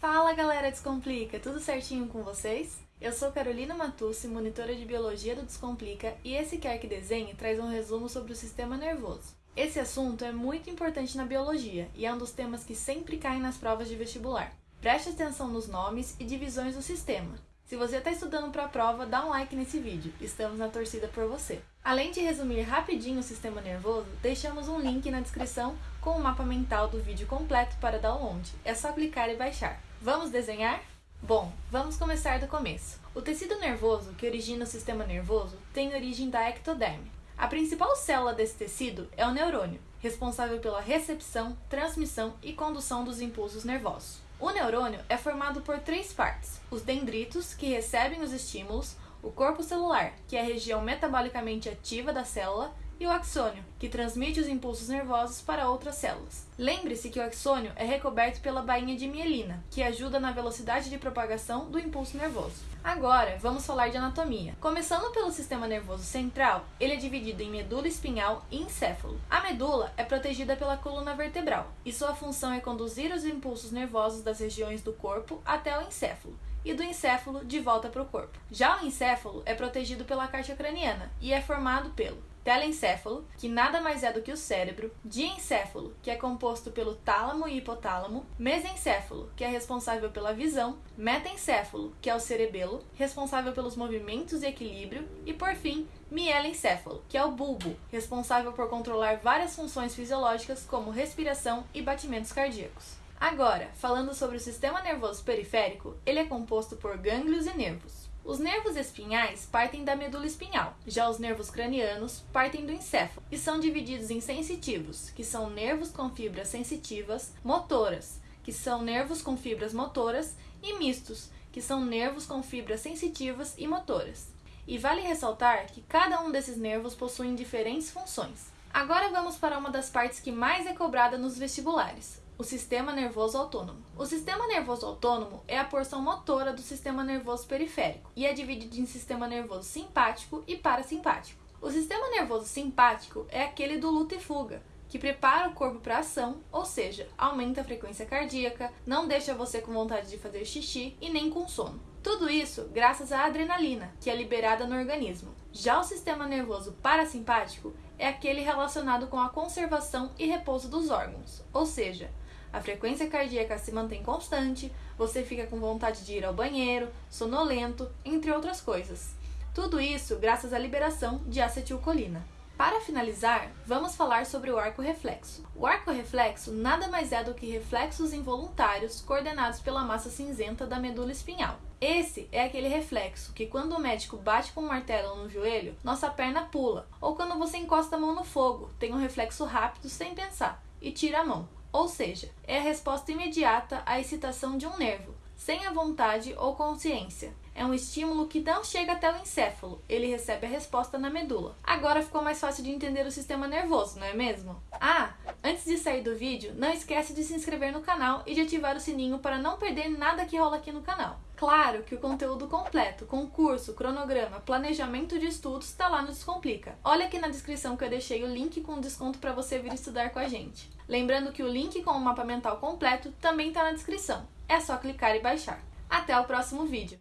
Fala galera Descomplica, tudo certinho com vocês? Eu sou Carolina Matucci, monitora de Biologia do Descomplica e esse Quer Que Desenhe traz um resumo sobre o sistema nervoso. Esse assunto é muito importante na biologia e é um dos temas que sempre caem nas provas de vestibular. Preste atenção nos nomes e divisões do sistema. Se você está estudando para a prova, dá um like nesse vídeo, estamos na torcida por você. Além de resumir rapidinho o sistema nervoso, deixamos um link na descrição com o mapa mental do vídeo completo para download. É só clicar e baixar. Vamos desenhar? Bom, vamos começar do começo. O tecido nervoso, que origina o sistema nervoso, tem origem da ectoderme. A principal célula desse tecido é o neurônio, responsável pela recepção, transmissão e condução dos impulsos nervosos. O neurônio é formado por três partes: os dendritos, que recebem os estímulos, o corpo celular, que é a região metabolicamente ativa da célula, e o axônio, que transmite os impulsos nervosos para outras células. Lembre-se que o axônio é recoberto pela bainha de mielina, que ajuda na velocidade de propagação do impulso nervoso. Agora, vamos falar de anatomia. Começando pelo sistema nervoso central, ele é dividido em medula espinhal e encéfalo. A medula é protegida pela coluna vertebral, e sua função é conduzir os impulsos nervosos das regiões do corpo até o encéfalo, e do encéfalo de volta para o corpo. Já o encéfalo é protegido pela caixa craniana e é formado pelo telencéfalo, que nada mais é do que o cérebro, diencéfalo, que é composto pelo tálamo e hipotálamo, mesencéfalo, que é responsável pela visão, metencéfalo, que é o cerebelo, responsável pelos movimentos e equilíbrio, e por fim, mielencéfalo, que é o bulbo, responsável por controlar várias funções fisiológicas como respiração e batimentos cardíacos. Agora, falando sobre o sistema nervoso periférico, ele é composto por gânglios e nervos. Os nervos espinhais partem da medula espinhal, já os nervos cranianos partem do encéfalo e são divididos em sensitivos, que são nervos com fibras sensitivas, motoras, que são nervos com fibras motoras, e mistos, que são nervos com fibras sensitivas e motoras. E vale ressaltar que cada um desses nervos possui diferentes funções. Agora vamos para uma das partes que mais é cobrada nos vestibulares, o sistema nervoso autônomo. O sistema nervoso autônomo é a porção motora do sistema nervoso periférico e é dividido em sistema nervoso simpático e parasimpático. O sistema nervoso simpático é aquele do luta e fuga, que prepara o corpo para ação, ou seja, aumenta a frequência cardíaca, não deixa você com vontade de fazer xixi e nem com sono. Tudo isso graças à adrenalina, que é liberada no organismo. Já o sistema nervoso parasimpático é aquele relacionado com a conservação e repouso dos órgãos, ou seja, a frequência cardíaca se mantém constante, você fica com vontade de ir ao banheiro, sonolento, entre outras coisas. Tudo isso graças à liberação de acetilcolina. Para finalizar, vamos falar sobre o arco reflexo. O arco reflexo nada mais é do que reflexos involuntários coordenados pela massa cinzenta da medula espinhal. Esse é aquele reflexo que quando o médico bate com um martelo no joelho, nossa perna pula, ou quando você encosta a mão no fogo, tem um reflexo rápido sem pensar e tira a mão. Ou seja, é a resposta imediata à excitação de um nervo, sem a vontade ou consciência. É um estímulo que não chega até o encéfalo, ele recebe a resposta na medula. Agora ficou mais fácil de entender o sistema nervoso, não é mesmo? Ah, antes de sair do vídeo, não esquece de se inscrever no canal e de ativar o sininho para não perder nada que rola aqui no canal. Claro que o conteúdo completo, concurso, cronograma, planejamento de estudos está lá no Descomplica. Olha aqui na descrição que eu deixei o link com desconto para você vir estudar com a gente. Lembrando que o link com o mapa mental completo também está na descrição. É só clicar e baixar. Até o próximo vídeo!